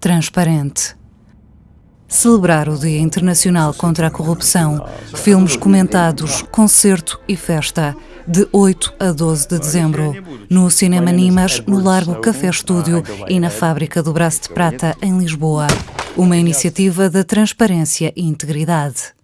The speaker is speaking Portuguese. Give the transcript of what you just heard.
transparente. Celebrar o Dia Internacional contra a Corrupção, filmes comentados, concerto e festa, de 8 a 12 de dezembro, no Cinema Nimas, no Largo Café Estúdio e na Fábrica do Braço de Prata, em Lisboa. Uma iniciativa da transparência e integridade.